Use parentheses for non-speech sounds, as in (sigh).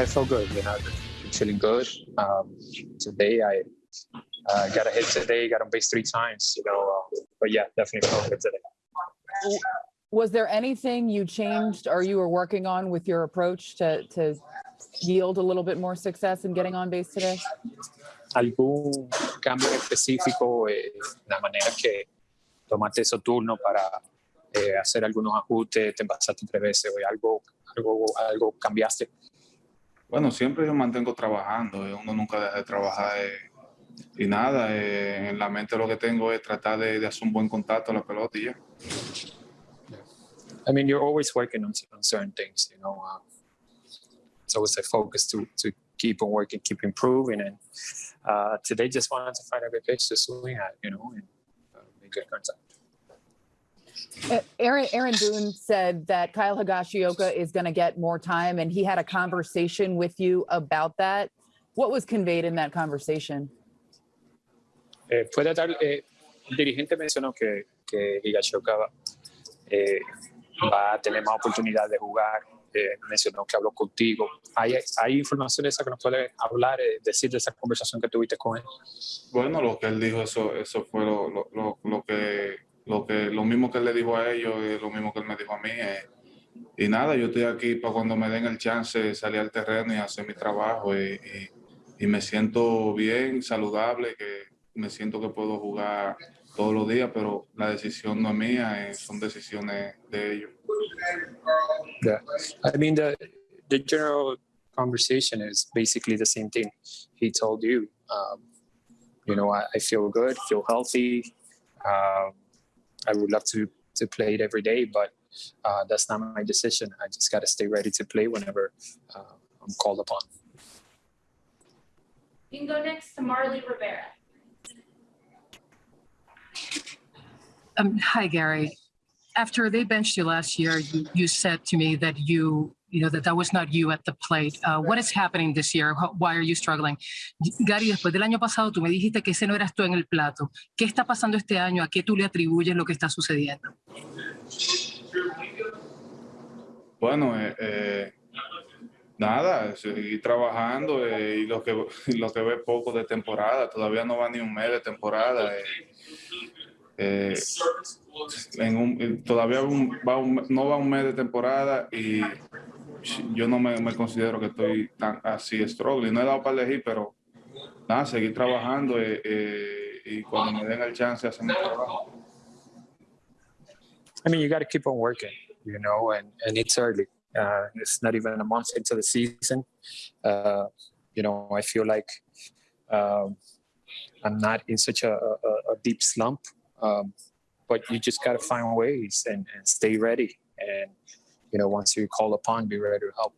I feel good. You know, I'm feeling good. Um, today I uh, got a hit today, got on base three times. You know, uh, but yeah, definitely felt good today. Was there anything you changed or you were working on with your approach to, to yield a little bit more success in getting on base today? ¿Algún cambio específico eh, en la manera que tomaste esos turnos para eh, hacer algunos ajustes, te embasaste tres veces o algo, algo, algo cambiaste? Bueno, siempre yo mantengo trabajando, eh, uno nunca deja de trabajar eh, y nada, eh, en la mente lo que tengo es tratar de, de hacer un buen contacto a la pelota y ya. I mean, you're always working on, on certain things, you know. Um, it's always a focus to to keep on working, keep improving, and uh, today just wanted to find a good pitch to swing at, you know, and uh, make good contact. Uh, Aaron, Aaron Boone said that Kyle Higashioka is going to get more time and he had a conversation with you about that. What was conveyed in that conversation? Eh, puede dar, eh, el dirigente mencionó que, que Higashioka va, eh, va a tener más oportunidad de jugar. Eh, mencionó que habló contigo. ¿Hay, hay información esa que nos puede hablar, eh, decir de esa conversación que tuviste con él? Bueno, lo que él dijo, eso, eso fue lo, lo, lo, lo que, lo que, lo mismo que le dijo a ellos, y lo mismo que él me dijo a mí. eh. y nada, yo estoy aquí para cuando me den el chance salir al terreno y hacer mi trabajo. Y, me siento bien, saludable, que me siento que puedo jugar todos los días, pero la decisión no es mía, eh, son decisiones de ellos. I mean the the general conversation is basically the same thing. He told you, um, you know, I, I feel good, feel healthy. Um, I would love to to play it every day, but uh, that's not my decision. I just got to stay ready to play whenever uh, I'm called upon. You can go next to Marly Rivera. Um, hi, Gary. After they benched you last year, you, you said to me that you, you know, that that was not you at the plate. Uh, what is happening this year? Why are you struggling? Gary, después del año pasado, tú me dijiste que ese no eras tú en el plato. ¿Qué está pasando este año? ¿A qué tú le atribuyes lo que está sucediendo? Bueno, eh, eh, nada, seguir trabajando eh, y lo que, (laughs) lo que ve poco de temporada, todavía no va ni un mes de temporada. eh, eh, en un- todavía un- va un- no va un mes de temporada y yo no me, me considero que estoy tan así struggling. No he dado para elegir, pero nada, seguir trabajando eh, eh, y cuando me den el chance hacer mi trabajo. I mean, you got to keep on working, you know, and, and it's early. Uh, it's not even a month into the season. Uh, you know, I feel like um, I'm not in such a, a, a deep slump, um, but you just got to find ways and, and stay ready. And, you know, once you call upon, be ready to help.